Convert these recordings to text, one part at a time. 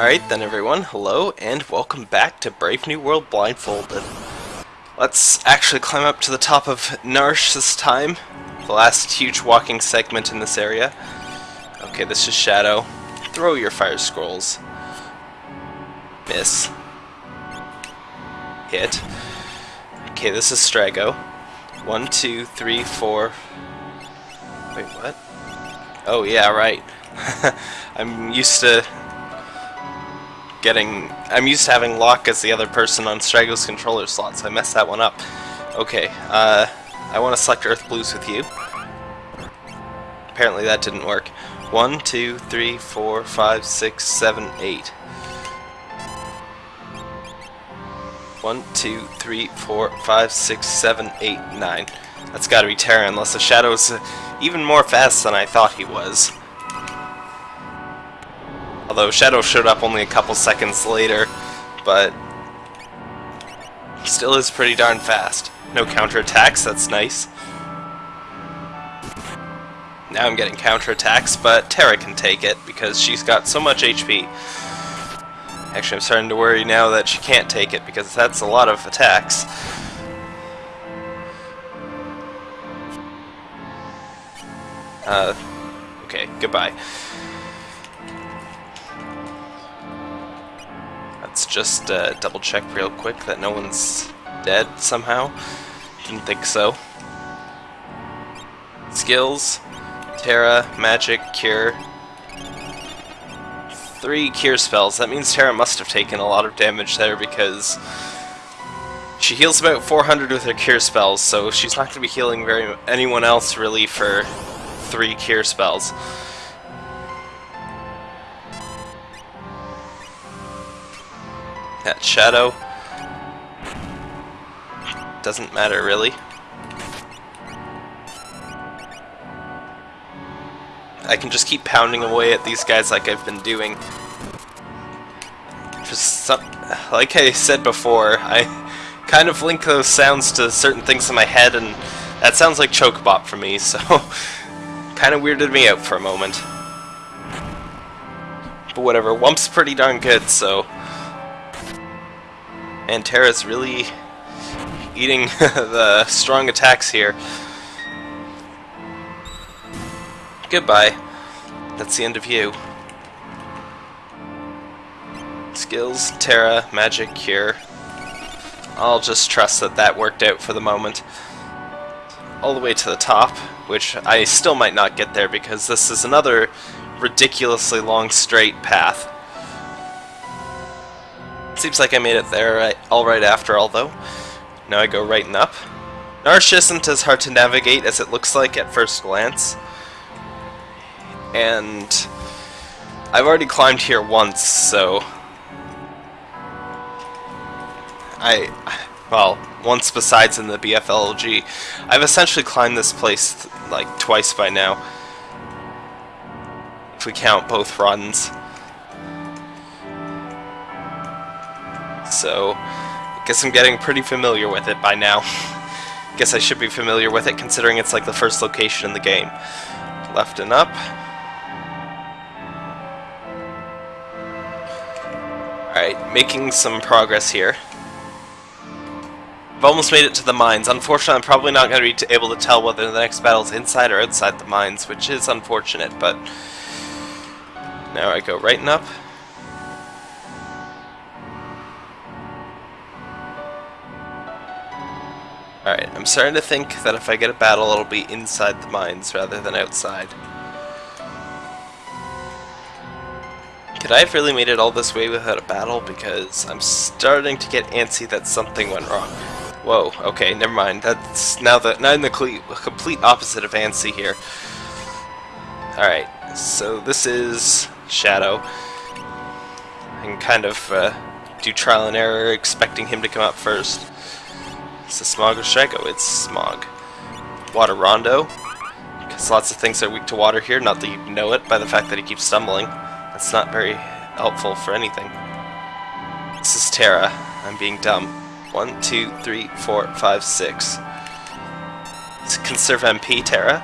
Alright then everyone, hello and welcome back to Brave New World Blindfolded. Let's actually climb up to the top of Narshe this time, the last huge walking segment in this area. Okay, this is Shadow. Throw your fire scrolls. Miss. Hit. Okay, this is Strago. One, two, three, four... Wait, what? Oh yeah, right. I'm used to getting... I'm used to having Locke as the other person on Strago's controller slot, so I messed that one up. Okay, uh, I want to select Earth Blues with you. Apparently that didn't work. One, two, three, four, five, six, seven, eight. One, two, three, four, five, six, seven, eight, nine. That's gotta be Terra, unless the Shadow's even more fast than I thought he was. Although Shadow showed up only a couple seconds later, but still is pretty darn fast. No counterattacks, that's nice. Now I'm getting counterattacks, but Terra can take it because she's got so much HP. Actually, I'm starting to worry now that she can't take it because that's a lot of attacks. Uh, okay, goodbye. Let's just uh, double check real quick that no one's dead somehow. Didn't think so. Skills, Terra, Magic, Cure. Three Cure spells. That means Terra must have taken a lot of damage there because she heals about 400 with her Cure spells, so she's not going to be healing very anyone else really for three Cure spells. That Shadow doesn't matter really. I can just keep pounding away at these guys like I've been doing. Just some, like I said before, I kind of link those sounds to certain things in my head, and that sounds like Chocobot for me, so kind of weirded me out for a moment. But whatever, Wump's pretty darn good, so... And Terra's really eating the strong attacks here. Goodbye. That's the end of you. Skills, Terra, Magic, Cure. I'll just trust that that worked out for the moment. All the way to the top, which I still might not get there because this is another ridiculously long straight path. Seems like I made it there all right after all, though. Now I go right and up. Narshe isn't as hard to navigate as it looks like at first glance. And I've already climbed here once, so... I... Well, once besides in the BFLG. I've essentially climbed this place, like, twice by now. If we count both runs. So, I guess I'm getting pretty familiar with it by now. guess I should be familiar with it considering it's like the first location in the game. Left and up. Alright, making some progress here. I've almost made it to the mines. Unfortunately, I'm probably not going to be able to tell whether the next battle is inside or outside the mines, which is unfortunate, but... Now I go right and up. Alright, I'm starting to think that if I get a battle, it'll be inside the mines rather than outside. Could I have really made it all this way without a battle? Because I'm starting to get antsy that something went wrong. Whoa, okay, never mind. That's now the now in the complete opposite of antsy here. Alright, so this is Shadow. I can kind of uh, do trial and error, expecting him to come up first. It's the Smog or Strago. It's Smog. Water Rondo. Because lots of things are weak to water here, not that you know it by the fact that he keeps stumbling. That's not very helpful for anything. This is Terra. I'm being dumb. One, two, three, four, five, six. Let's conserve MP, Terra.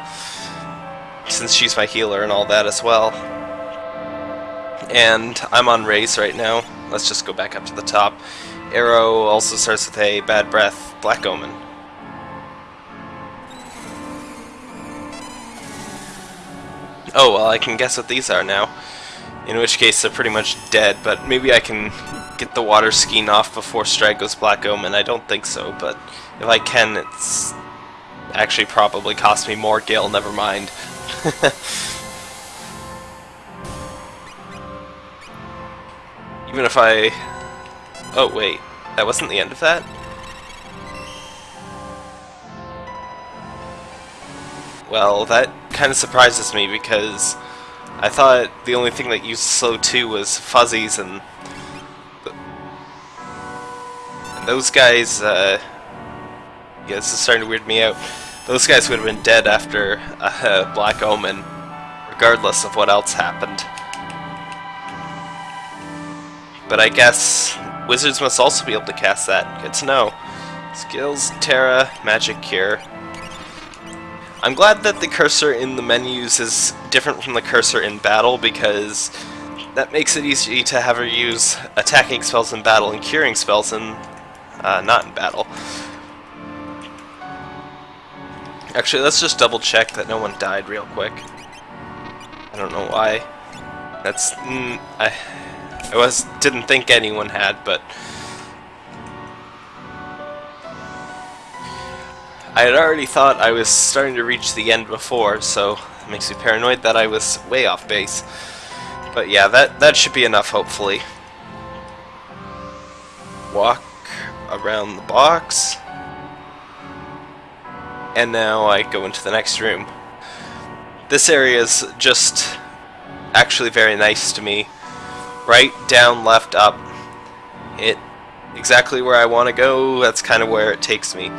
Since she's my healer and all that as well. And I'm on race right now. Let's just go back up to the top. Arrow also starts with a bad breath, Black Omen. Oh, well, I can guess what these are now. In which case, they're pretty much dead, but maybe I can get the water skiing off before Strike goes Black Omen. I don't think so, but if I can, it's actually probably cost me more Gale, never mind. Even if I... Oh, wait. That wasn't the end of that? Well, that kind of surprises me because I thought the only thing that used slow 2 was fuzzies and, and those guys, uh, yeah, this is starting to weird me out. Those guys would have been dead after uh, Black Omen, regardless of what else happened. But I guess wizards must also be able to cast that. Good to know. Skills, Terra, Magic Cure. I'm glad that the cursor in the menus is different from the cursor in battle because that makes it easy to have her use attacking spells in battle and curing spells in uh, not in battle. Actually, let's just double check that no one died real quick. I don't know why. That's... Mm, I, I was didn't think anyone had, but... I had already thought I was starting to reach the end before, so it makes me paranoid that I was way off base. But yeah, that, that should be enough, hopefully. Walk around the box. And now I go into the next room. This area is just actually very nice to me. Right, down, left, up. It exactly where I want to go, that's kind of where it takes me.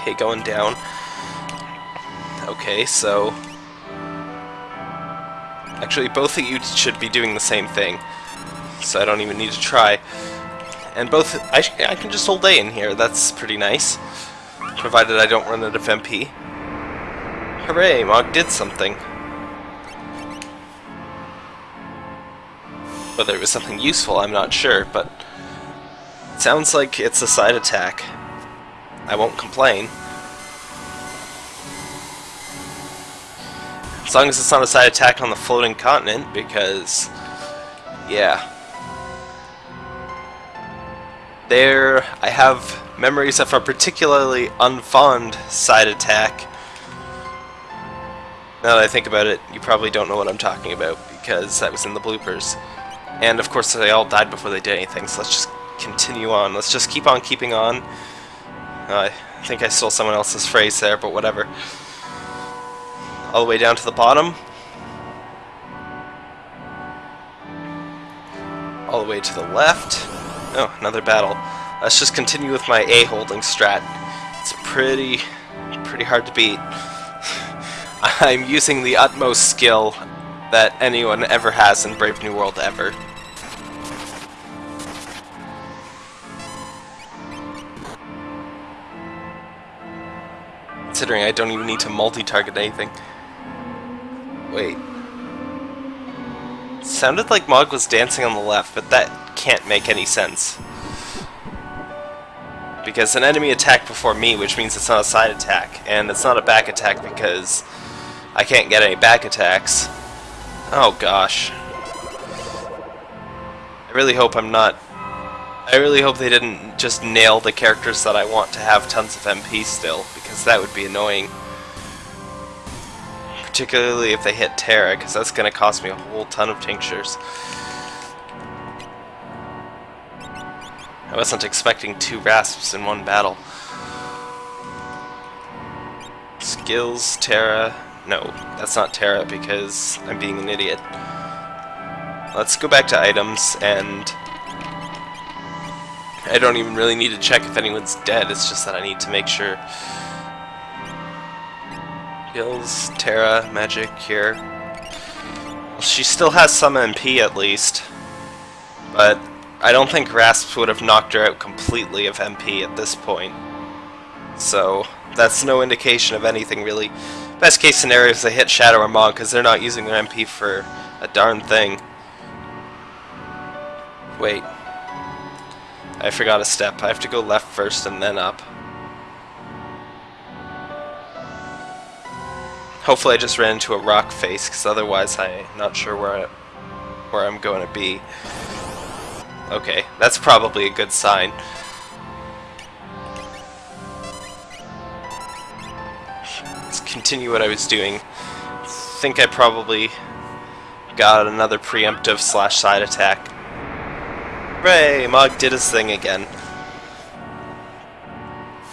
Okay, going down. Okay, so... Actually, both of you should be doing the same thing. So I don't even need to try. And both... I, I can just hold A in here, that's pretty nice. Provided I don't run out of MP. Hooray, Mog did something. Whether it was something useful, I'm not sure, but... It sounds like it's a side attack. I won't complain. As long as it's not a side attack on the floating continent, because, yeah. There, I have memories of a particularly unfond side attack. Now that I think about it, you probably don't know what I'm talking about, because that was in the bloopers. And of course they all died before they did anything, so let's just continue on. Let's just keep on keeping on. Uh, I think I stole someone else's phrase there, but whatever. All the way down to the bottom. All the way to the left. Oh, another battle. Let's just continue with my A holding strat. It's pretty, pretty hard to beat. I'm using the utmost skill that anyone ever has in Brave New World ever. considering I don't even need to multi-target anything. Wait. Sounded like Mog was dancing on the left, but that can't make any sense. Because an enemy attacked before me, which means it's not a side attack, and it's not a back attack because I can't get any back attacks. Oh gosh. I really hope I'm not... I really hope they didn't just nail the characters that I want to have tons of MP still, because that would be annoying. Particularly if they hit Terra, because that's going to cost me a whole ton of tinctures. I wasn't expecting two Rasps in one battle. Skills, Terra... No, that's not Terra because I'm being an idiot. Let's go back to items and... I don't even really need to check if anyone's dead, it's just that I need to make sure Skills, Terra, Magic, here. Well, she still has some MP at least. But I don't think Rasps would have knocked her out completely of MP at this point. So, that's no indication of anything really. Best case scenario is they hit Shadow or Mog because they're not using their MP for a darn thing. Wait. I forgot a step. I have to go left first and then up. Hopefully I just ran into a rock face, because otherwise I'm not sure where, I, where I'm going to be. Okay, that's probably a good sign. Continue what I was doing. I think I probably got another preemptive slash side attack. Ray, Mog did his thing again.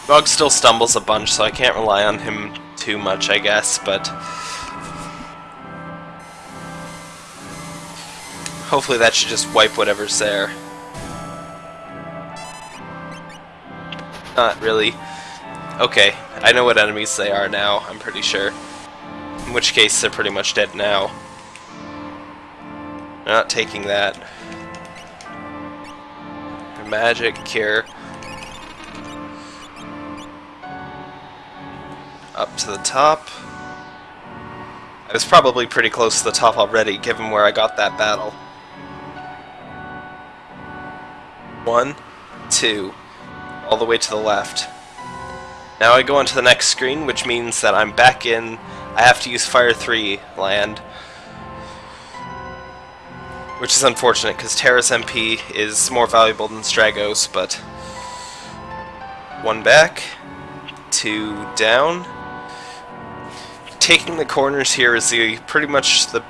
Mog still stumbles a bunch, so I can't rely on him too much, I guess, but... Hopefully that should just wipe whatever's there. Not really. Okay, I know what enemies they are now, I'm pretty sure. In which case, they're pretty much dead now. Not taking that. Magic, Cure. up to the top. I was probably pretty close to the top already, given where I got that battle. One, two, all the way to the left. Now I go on to the next screen, which means that I'm back in, I have to use Fire 3 land. Which is unfortunate, because Terra's MP is more valuable than Strago's, but... One back, two down, taking the corners here is the pretty much the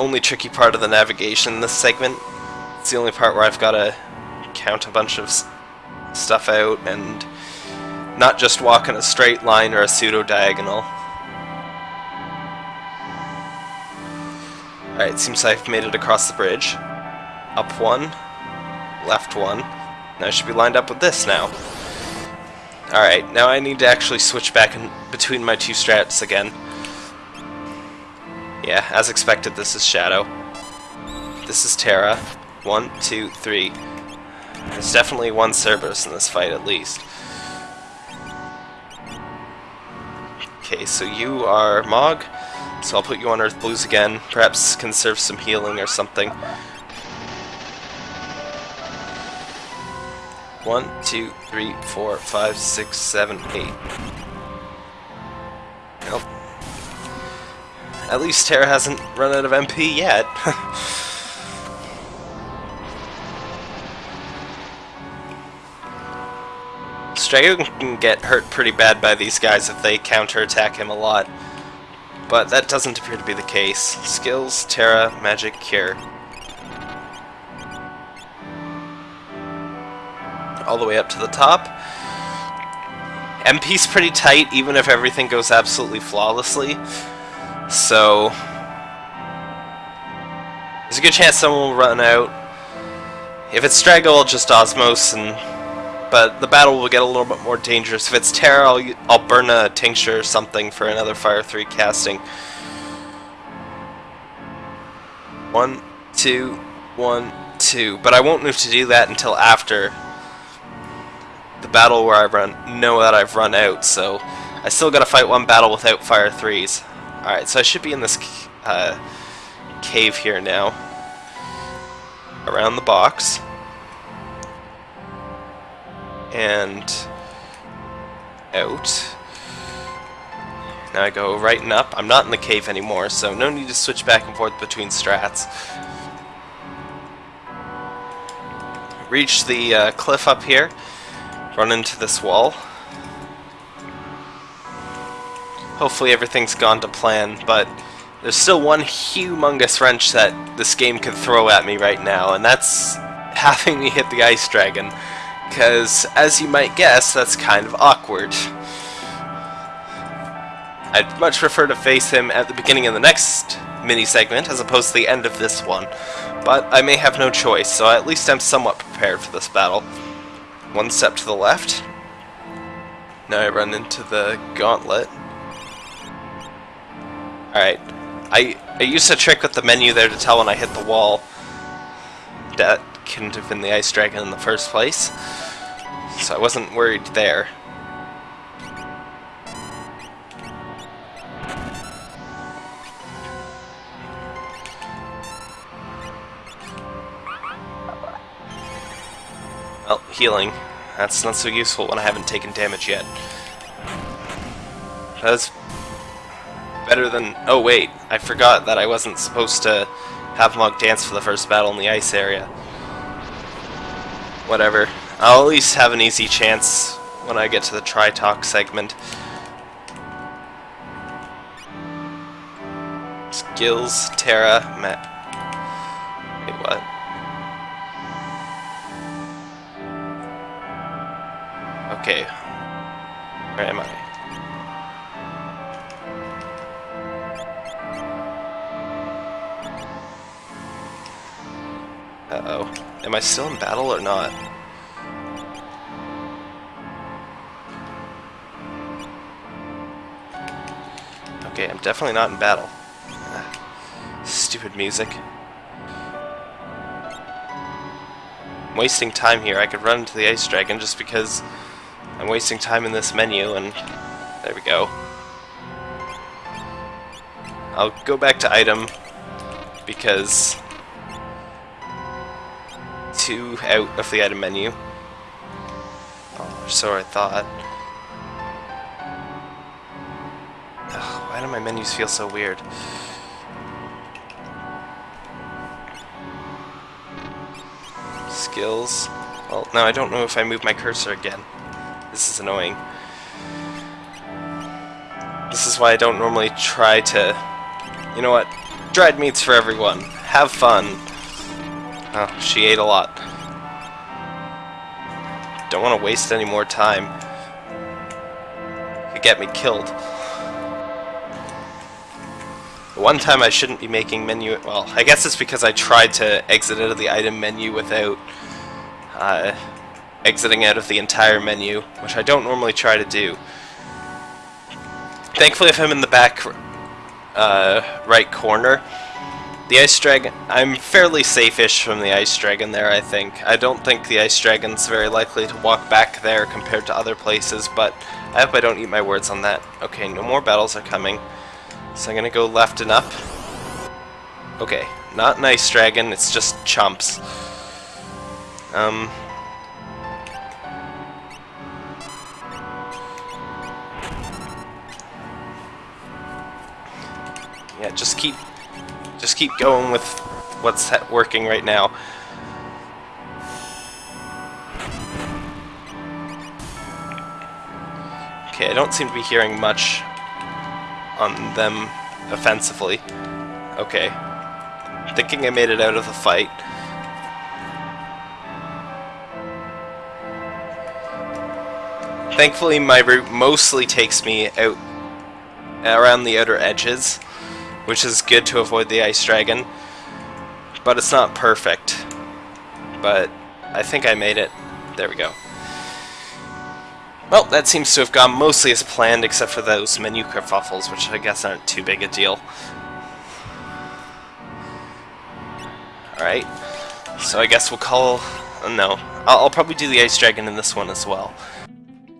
only tricky part of the navigation in this segment. It's the only part where I've got to count a bunch of stuff out and not just walk in a straight line or a pseudo-diagonal. Alright, seems I've made it across the bridge. Up one, left one. Now I should be lined up with this now. Alright, now I need to actually switch back in between my two strats again. Yeah, as expected, this is Shadow. This is Terra. One, two, three. There's definitely one Cerberus in this fight, at least. Okay, so you are Mog, so I'll put you on Earth Blues again. Perhaps conserve some healing or something. One, two, three, four, five, six, seven, eight. Nope. At least Terra hasn't run out of MP yet. Strago can get hurt pretty bad by these guys if they counterattack him a lot. But that doesn't appear to be the case. Skills, Terra, Magic, Cure. All the way up to the top. MP's pretty tight, even if everything goes absolutely flawlessly. So, there's a good chance someone will run out. If it's Strago, I'll just Osmose and but the battle will get a little bit more dangerous. If it's Terra, I'll, I'll burn a Tincture or something for another Fire 3 casting. One, two, one, two. But I won't move to do that until after the battle where I run know that I've run out, so I still gotta fight one battle without Fire 3s. Alright, so I should be in this uh, cave here now. Around the box. And out. Now I go right and up. I'm not in the cave anymore, so no need to switch back and forth between strats. Reach the uh, cliff up here. Run into this wall. Hopefully everything's gone to plan, but there's still one humongous wrench that this game can throw at me right now, and that's having me hit the Ice Dragon. Because, as you might guess, that's kind of awkward. I'd much prefer to face him at the beginning of the next mini-segment as opposed to the end of this one. But I may have no choice, so at least I'm somewhat prepared for this battle. One step to the left. Now I run into the gauntlet. Alright. I, I used a trick with the menu there to tell when I hit the wall. That couldn't have been the Ice Dragon in the first place. So I wasn't worried there. Well, healing. That's not so useful when I haven't taken damage yet. That's better than... Oh wait, I forgot that I wasn't supposed to have Mog dance for the first battle in the ice area. Whatever. I'll at least have an easy chance when I get to the Tritoch segment. Skills, Terra, Matt. Wait, what? Okay. Where am I? Uh-oh. Am I still in battle or not? Okay, I'm definitely not in battle. Stupid music. I'm wasting time here. I could run into the Ice Dragon just because I'm wasting time in this menu, and there we go. I'll go back to item, because two out of the item menu. Oh, so I thought. Ugh, why do my menus feel so weird? Skills. Well, now I don't know if I move my cursor again. This is annoying. This is why I don't normally try to... You know what? Dried meats for everyone. Have fun. Oh, she ate a lot. Don't want to waste any more time. Could get me killed. One time I shouldn't be making menu... Well, I guess it's because I tried to exit out of the item menu without uh, exiting out of the entire menu, which I don't normally try to do. Thankfully, if I'm in the back uh, right corner, the Ice Dragon, I'm fairly safe-ish from the Ice Dragon there, I think. I don't think the Ice Dragon's very likely to walk back there compared to other places, but I hope I don't eat my words on that. Okay, no more battles are coming. So I'm gonna go left and up. Okay, not an Ice Dragon, it's just chumps. Um... Yeah, just keep just keep going with what's working right now. Okay, I don't seem to be hearing much on them offensively. Okay. Thinking I made it out of the fight. Thankfully, my route mostly takes me out around the outer edges which is good to avoid the Ice Dragon. But it's not perfect. But I think I made it. There we go. Well, that seems to have gone mostly as planned, except for those menu kerfuffles, which I guess aren't too big a deal. Alright, so I guess we'll call... Uh, no, I'll, I'll probably do the Ice Dragon in this one as well.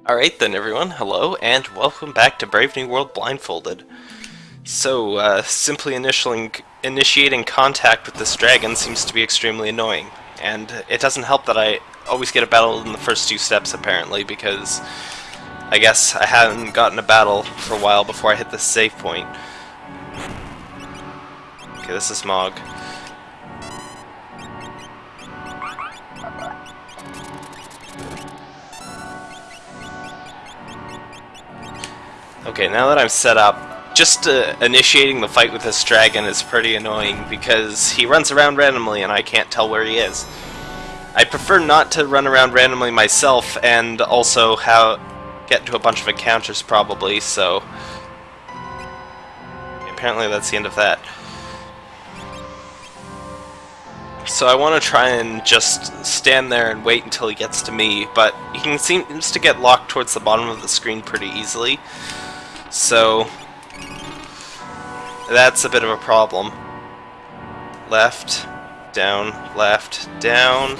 Alright then everyone, hello, and welcome back to Brave New World Blindfolded. So, uh, simply initiating contact with this dragon seems to be extremely annoying. And it doesn't help that I always get a battle in the first two steps, apparently, because I guess I hadn't gotten a battle for a while before I hit the save point. Okay, this is Mog. Okay, now that I'm set up, just uh, initiating the fight with this dragon is pretty annoying because he runs around randomly and I can't tell where he is. I prefer not to run around randomly myself and also how get to a bunch of encounters probably, so apparently that's the end of that. So I want to try and just stand there and wait until he gets to me, but he seems to get locked towards the bottom of the screen pretty easily. So that's a bit of a problem. Left, down, left, down.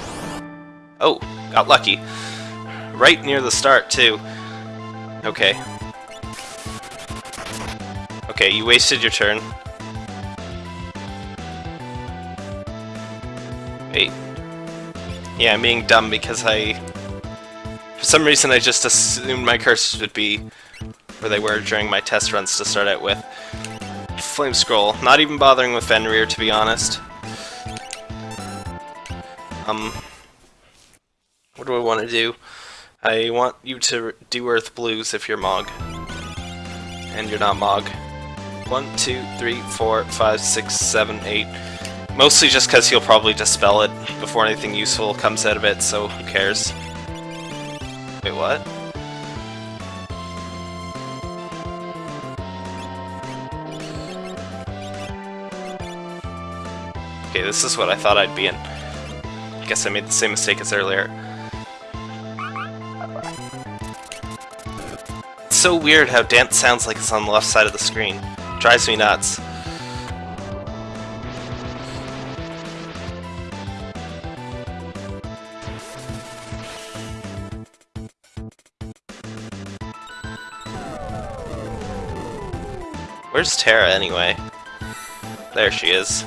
Oh, got lucky. Right near the start, too. Okay. Okay, you wasted your turn. Wait. Yeah, I'm being dumb because I... For some reason I just assumed my cursors would be where they were during my test runs to start out with. Flame Scroll. Not even bothering with Fenrir, to be honest. Um... What do I want to do? I want you to do Earth Blues if you're Mog. And you're not Mog. One, two, three, four, five, six, seven, eight. Mostly just because he'll probably dispel it before anything useful comes out of it, so who cares? Wait, what? Okay, this is what I thought I'd be in. I guess I made the same mistake as earlier. It's so weird how dance sounds like it's on the left side of the screen. Drives me nuts. Where's Terra anyway? There she is.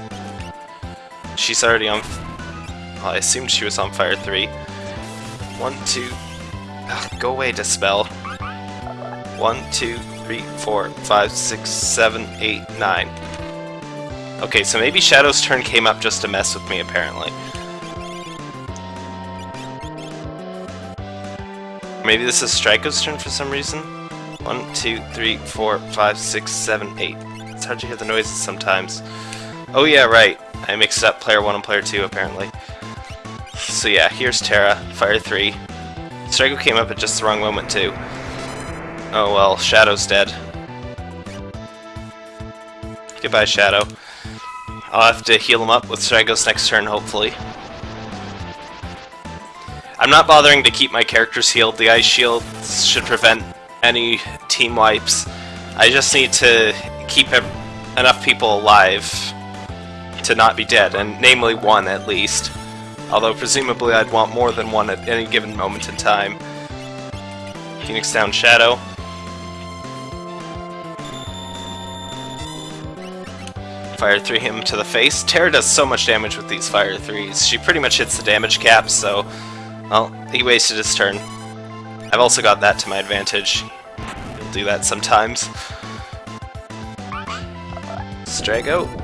She's already on... Well, I assumed she was on Fire 3. One, two... Ugh, go away, Dispel. One, two, three, four, five, six, seven, eight, nine. Okay, so maybe Shadow's turn came up just to mess with me, apparently. Maybe this is Strago's turn for some reason? One, two, three, four, five, six, seven, eight. It's hard to hear the noises sometimes. Oh yeah, right. I mixed up player 1 and player 2, apparently. So yeah, here's Terra, Fire 3. Strago came up at just the wrong moment, too. Oh well, Shadow's dead. Goodbye, Shadow. I'll have to heal him up with Strago's next turn, hopefully. I'm not bothering to keep my characters healed. The Ice Shield should prevent any team wipes. I just need to keep enough people alive to not be dead, and namely one at least. Although presumably I'd want more than one at any given moment in time. Phoenix down Shadow. Fire 3 him to the face. Terra does so much damage with these Fire 3s. She pretty much hits the damage cap, so... Well, he wasted his turn. I've also got that to my advantage. You'll do that sometimes. Strago.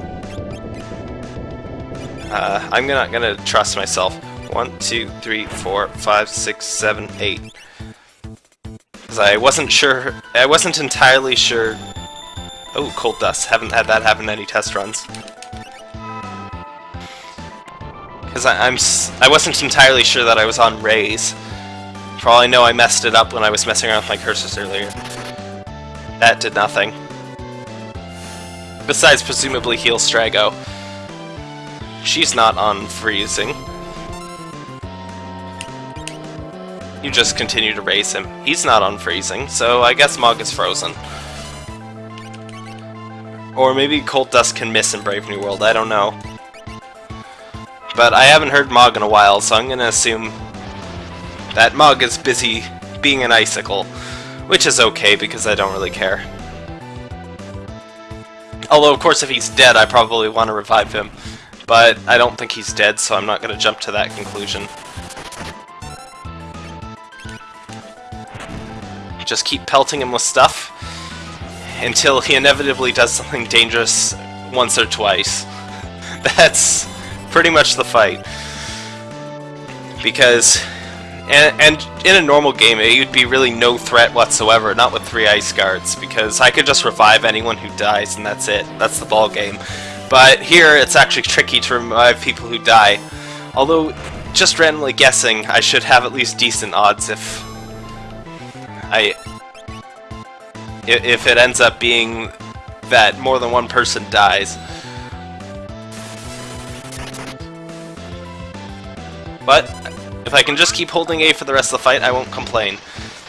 Uh, I'm not gonna trust myself. One, two, three, four, five, six, seven, eight. Because I wasn't sure, I wasn't entirely sure... Oh, Cold Dust. Haven't had that happen any test runs. Because I'm, I wasn't entirely sure that I was on rays. For all I know, I messed it up when I was messing around with my cursors earlier. That did nothing. Besides, presumably heal Strago. She's not on freezing. You just continue to raise him. He's not on freezing, so I guess Mog is frozen. Or maybe Cold Dust can miss in Brave New World, I don't know. But I haven't heard Mog in a while, so I'm gonna assume that Mug is busy being an icicle, which is okay because I don't really care. Although, of course, if he's dead, I probably want to revive him. But I don't think he's dead, so I'm not going to jump to that conclusion. Just keep pelting him with stuff until he inevitably does something dangerous once or twice. That's pretty much the fight. Because and, and in a normal game, it would be really no threat whatsoever, not with three ice guards, because I could just revive anyone who dies, and that's it. That's the ball game. But here, it's actually tricky to revive people who die. Although, just randomly guessing, I should have at least decent odds if I if it ends up being that more than one person dies. But if I can just keep holding A for the rest of the fight, I won't complain.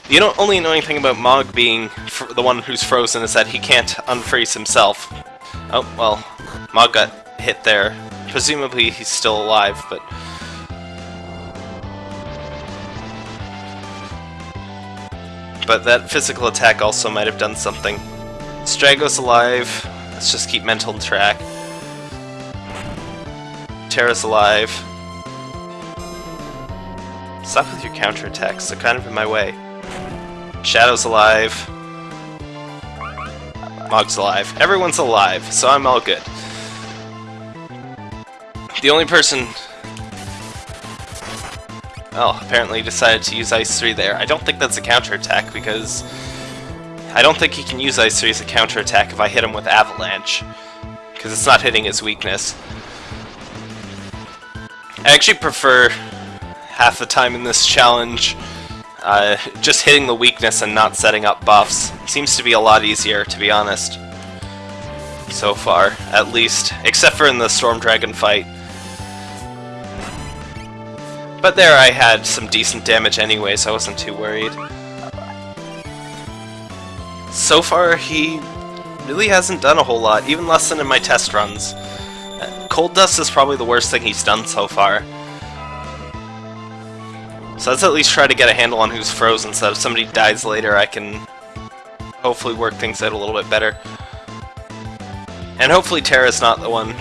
The only annoying thing about Mog being the one who's frozen is that he can't unfreeze himself. Oh, well, Mog got hit there. Presumably he's still alive, but... But that physical attack also might have done something. Strago's alive. Let's just keep mental track. Terra's alive. Stop with your counterattacks, they're kind of in my way. Shadow's alive. Mog's alive. Everyone's alive, so I'm all good. The only person... Well, apparently decided to use Ice 3 there. I don't think that's a counterattack because... I don't think he can use Ice 3 as a counterattack if I hit him with Avalanche. Because it's not hitting his weakness. I actually prefer half the time in this challenge uh, just hitting the weakness and not setting up buffs. Seems to be a lot easier, to be honest. So far, at least. Except for in the Storm Dragon fight. But there I had some decent damage anyway, so I wasn't too worried. So far, he really hasn't done a whole lot, even less than in my test runs. Uh, Cold Dust is probably the worst thing he's done so far. So let's at least try to get a handle on who's frozen, so if somebody dies later I can hopefully work things out a little bit better. And hopefully Terra's not the one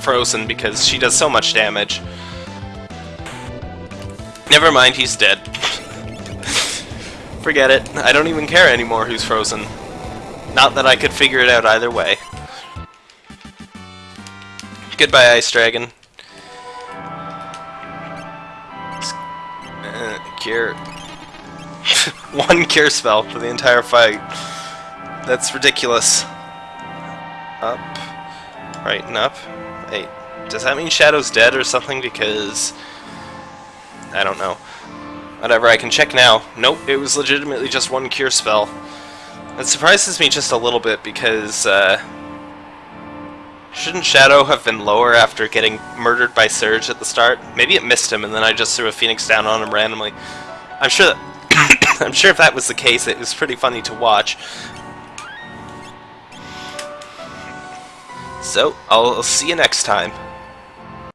frozen, because she does so much damage. Never mind, he's dead. Forget it. I don't even care anymore who's frozen. Not that I could figure it out either way. Goodbye, Ice Dragon. Uh, cure. One cure spell for the entire fight. That's ridiculous. Up. Right and up. Hey, does that mean Shadow's dead or something? Because... I don't know. Whatever, I can check now. Nope, it was legitimately just one cure spell. It surprises me just a little bit because, uh, Shouldn't Shadow have been lower after getting murdered by Surge at the start? Maybe it missed him and then I just threw a Phoenix down on him randomly. I'm sure that I'm sure if that was the case, it was pretty funny to watch. So, I'll see you next time.